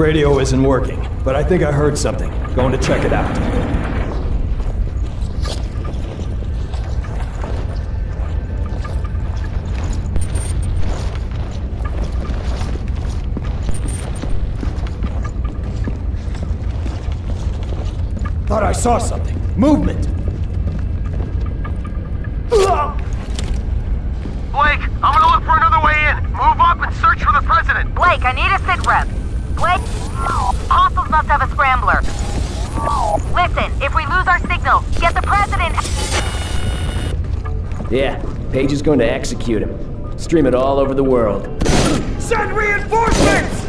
Radio isn't working, but I think I heard something. Going to check it out. Thought I saw something. Movement! Blake, I'm gonna look for another way in. Move up and search for the president. Blake, I need a sit rep. Blake, must have a scrambler. Listen, if we lose our signal, get the president. Yeah, Page is going to execute him. Stream it all over the world. Send reinforcements!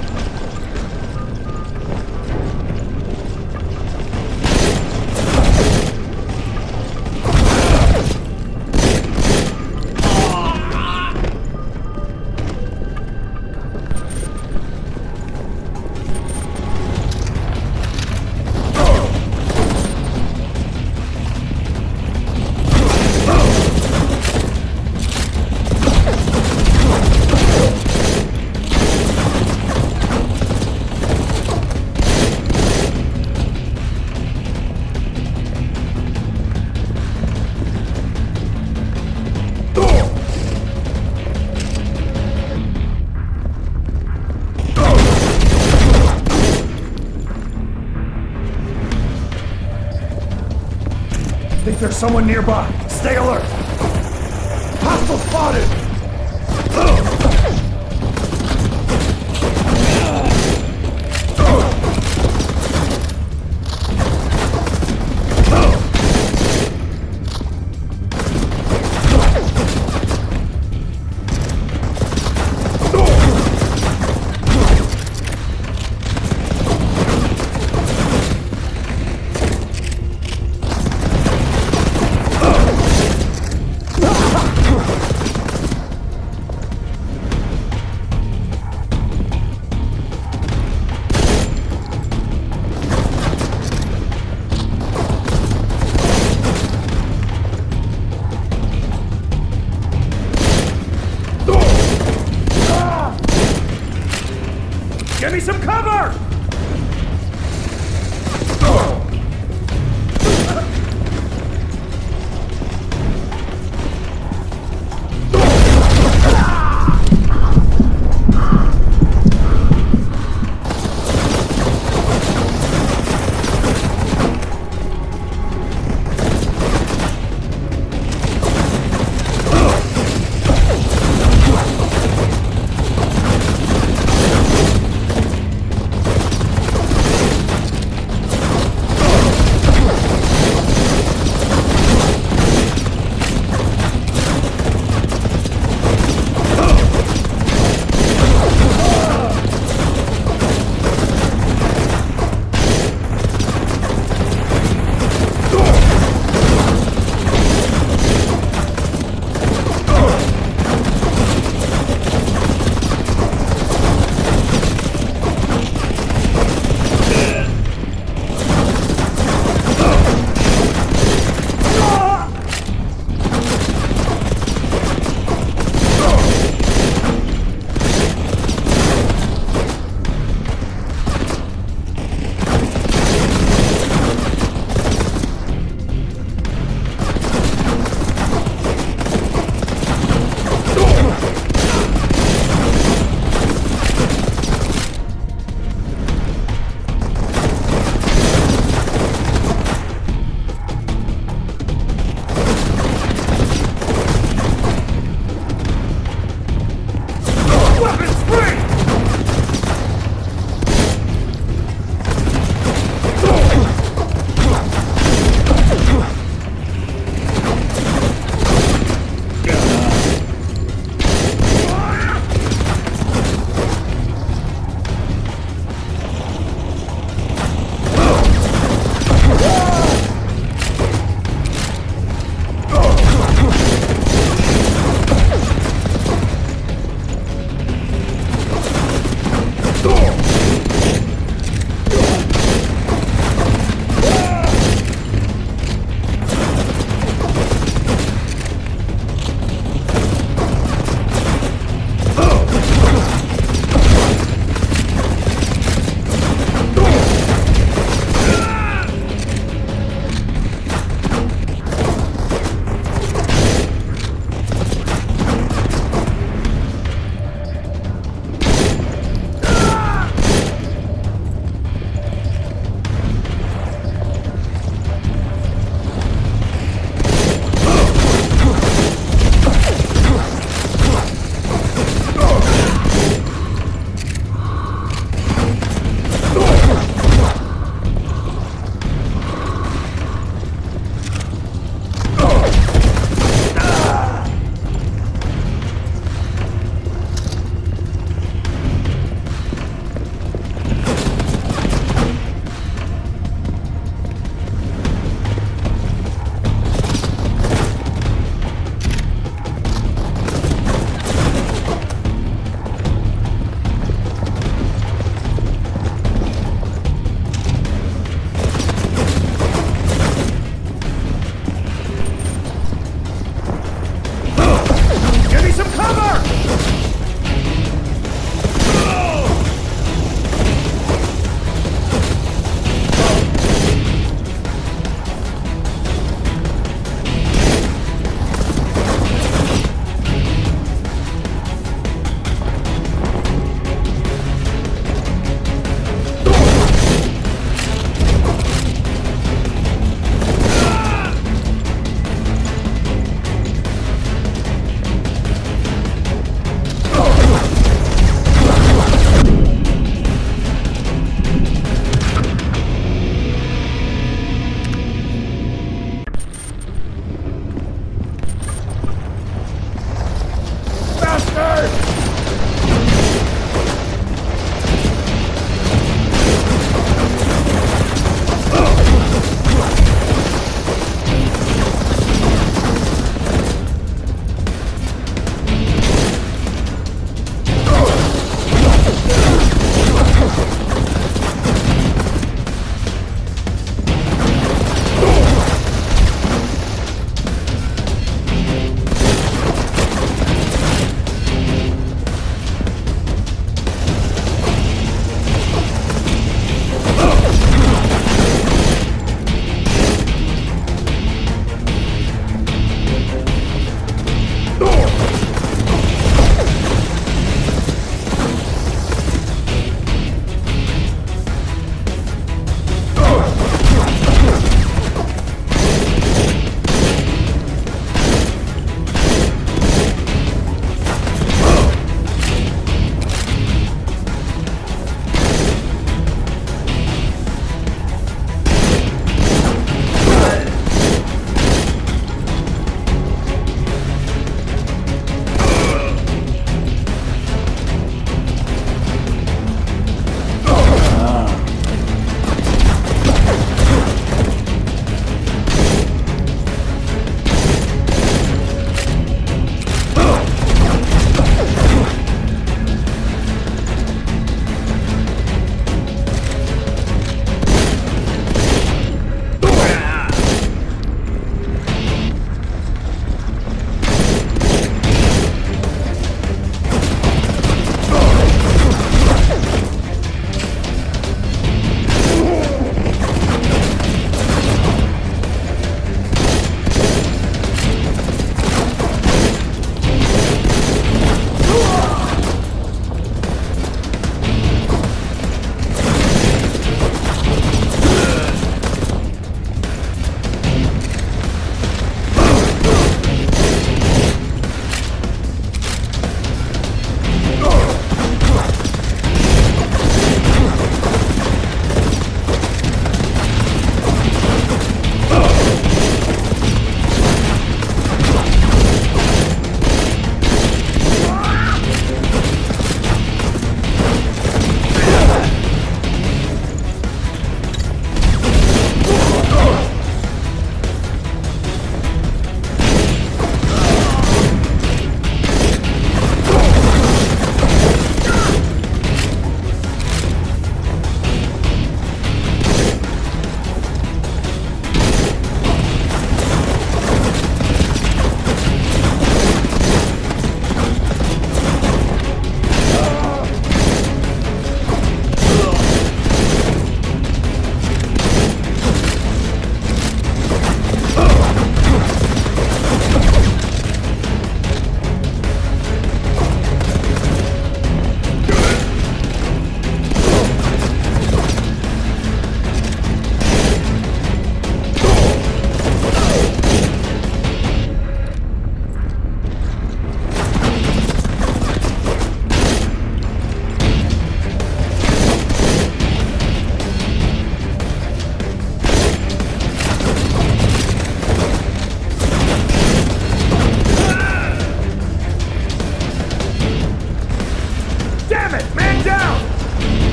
There's someone nearby. Stay alert. Hostile spotted!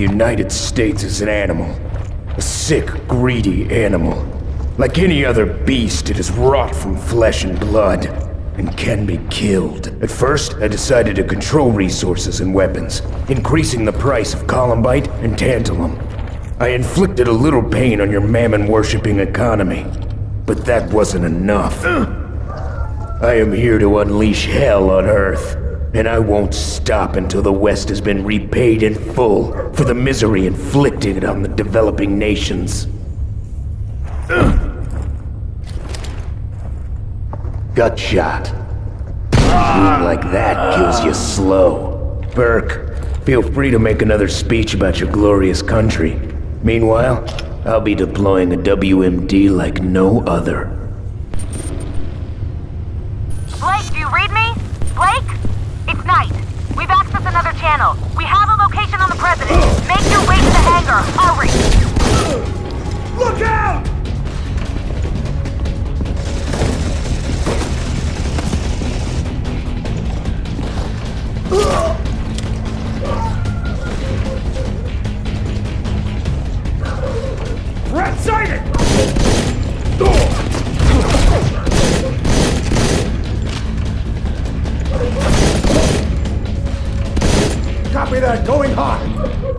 United States is an animal. A sick, greedy animal. Like any other beast, it is wrought from flesh and blood, and can be killed. At first, I decided to control resources and weapons, increasing the price of columbite and tantalum. I inflicted a little pain on your mammon-worshipping economy, but that wasn't enough. I am here to unleash hell on Earth, and I won't stop until the West has been repaid in full for the misery inflicted on the developing nations. Gut shot. Wound like that kills you slow. Burke, feel free to make another speech about your glorious country. Meanwhile, I'll be deploying a WMD like no other. Blake, do you read me? Blake? It's Knight. We've accessed another channel. We have a location on the President. Make your way to the hangar. Hurry! Look out! Threat sighted! Copy that, going hot!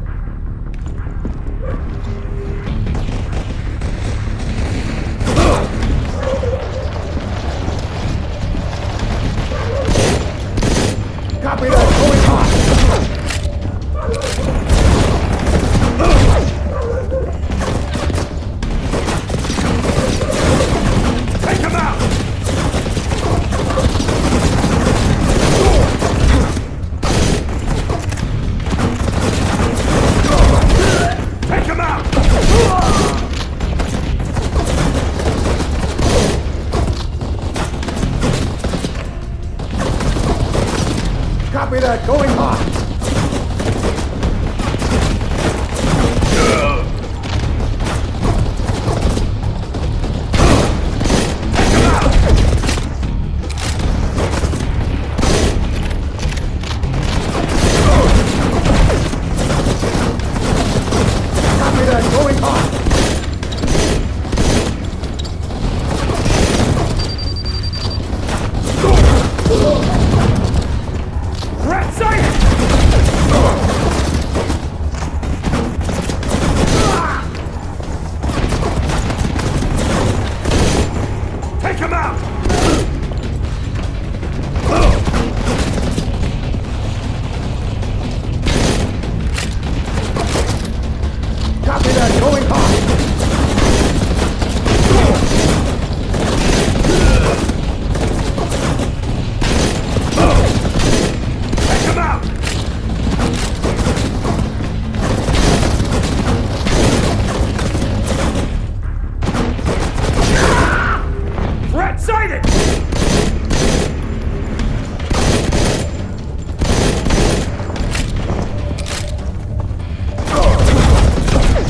Sighted!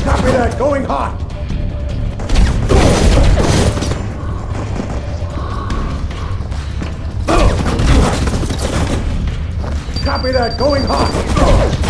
Copy that, going hot! Copy that, going hot!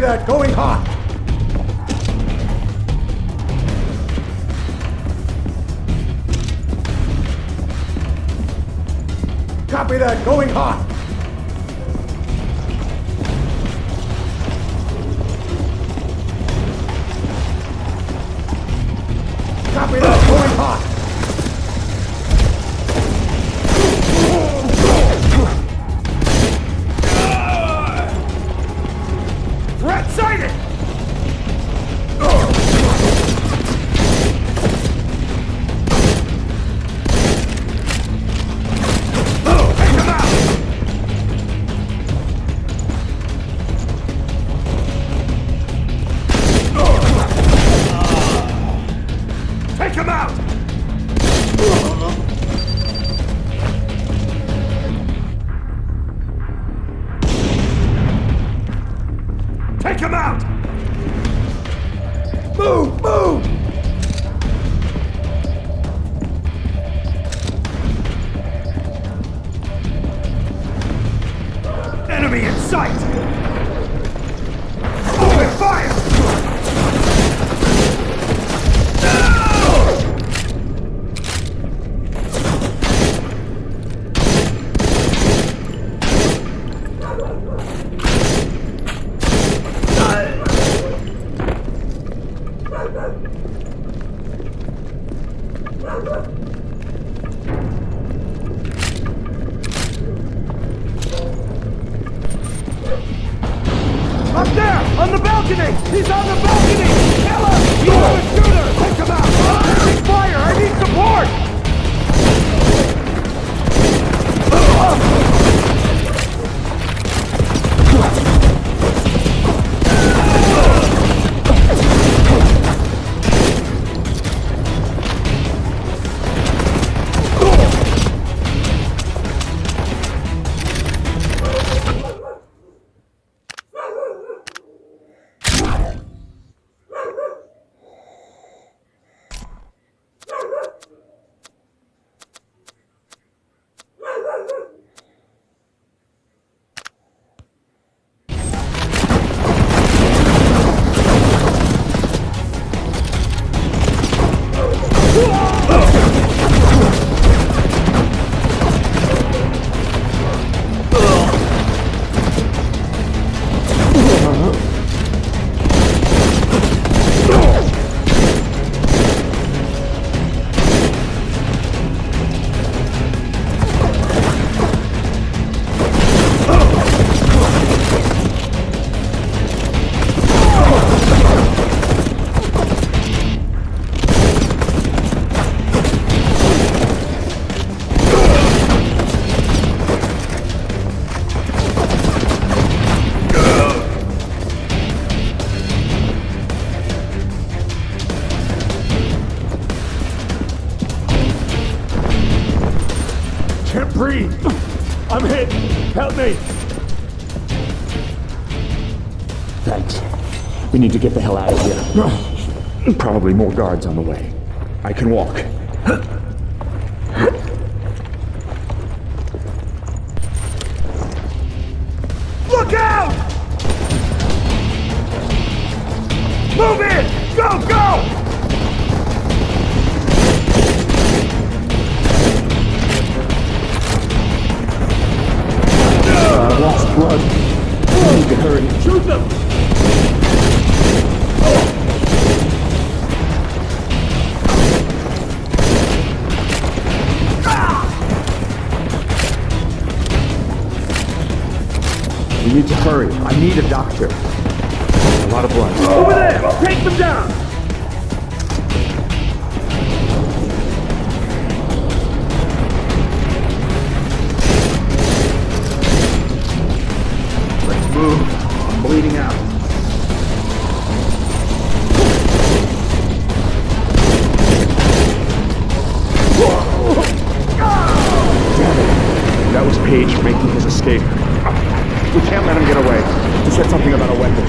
Copy that, going hot! Copy that, going hot! Take him out! Move! Move! Enemy in sight! Need to get the hell out of here. Probably more guards on the way. I can walk. Escape. We can't let him get away. He said something about a weapon.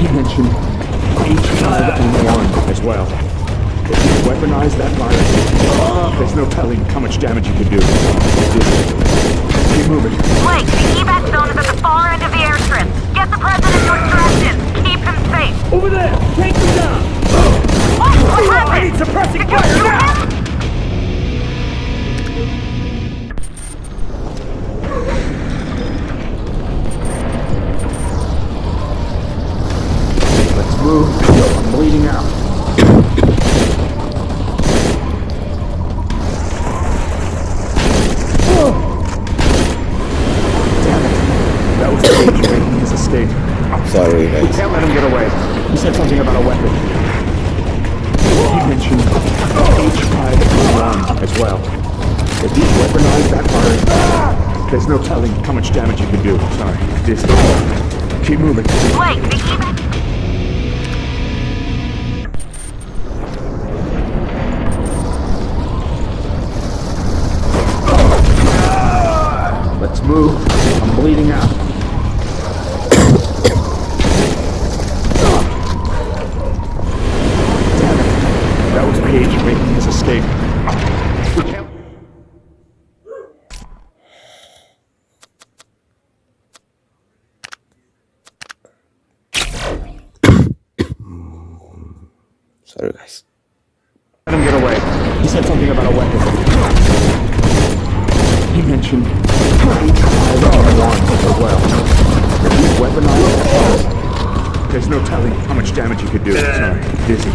He mentioned H5N1 as well. If you weaponize that virus, there's no telling how much damage you could do. Keep moving. Blake, the evac zone is at the far end of the airstrip. Get the president to extraction. Keep him safe. Over there! Take them down! Oh, what? What happened? I need suppressing Did fire shoot now! Sorry, We can't let him get away. He said something about a weapon. He mentioned H5N1 as well. If you weaponize that virus, there's no telling how much damage you can do. Sorry. This. Keep moving. Blake, the evac... Let's move. I'm bleeding out. Sorry guys. Let him get away. He said something about a weapon. He mentioned H5N1 as well. If he's weaponized, there's no telling how much damage he could do. Sorry, dizzy.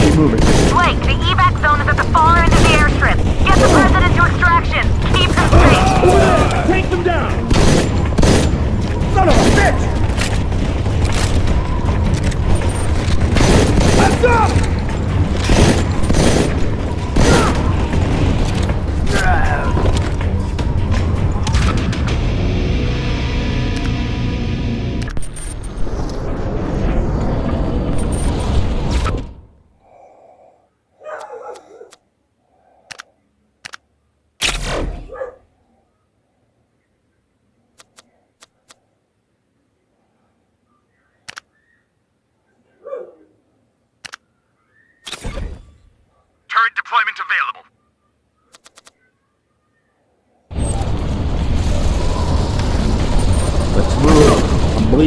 Keep moving. Blake, the evac zone is at the far end of the airstrip. Get the president to extraction. Keep him safe. Take them down! Son of a bitch! Let's up!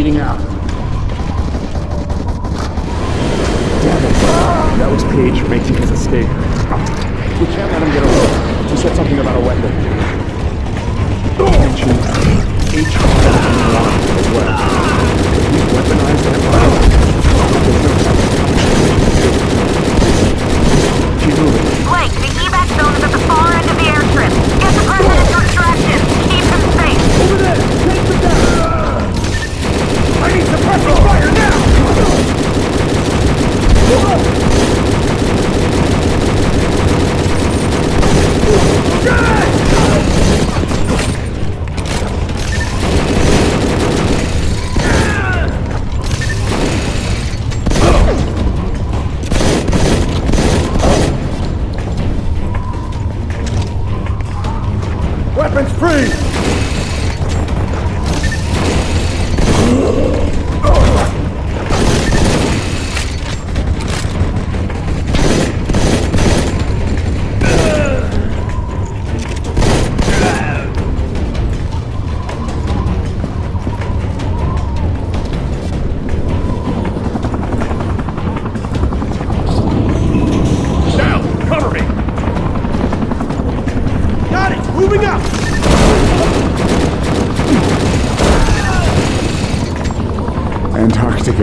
Bleeding out.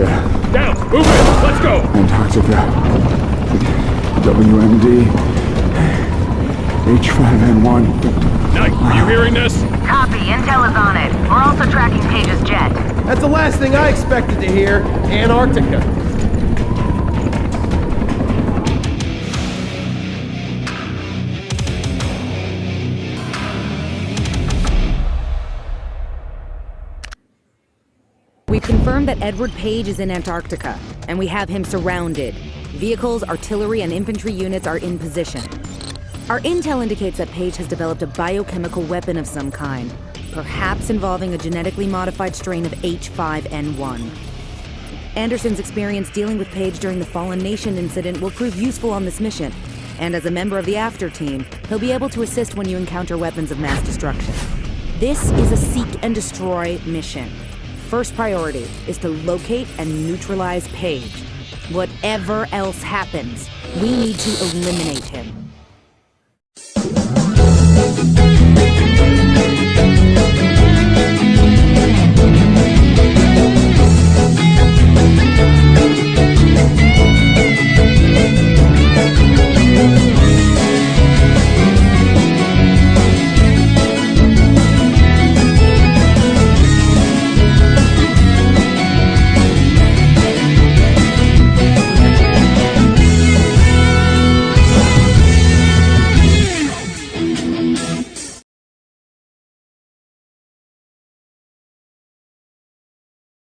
Antarctica. Down! Move it! Let's go! Antarctica. WMD. H5N1. Knight, are you hearing this? Copy. Intel is on it. We're also tracking Page's jet. That's the last thing I expected to hear. Antarctica. That Edward Page is in Antarctica, and we have him surrounded. Vehicles, artillery, and infantry units are in position. Our intel indicates that Page has developed a biochemical weapon of some kind, perhaps involving a genetically modified strain of H5N1. Anderson's experience dealing with Page during the Fallen Nation incident will prove useful on this mission, and as a member of the After Team, he'll be able to assist when you encounter weapons of mass destruction. This is a seek and destroy mission. First priority is to locate and neutralize Page. Whatever else happens, we need to eliminate him.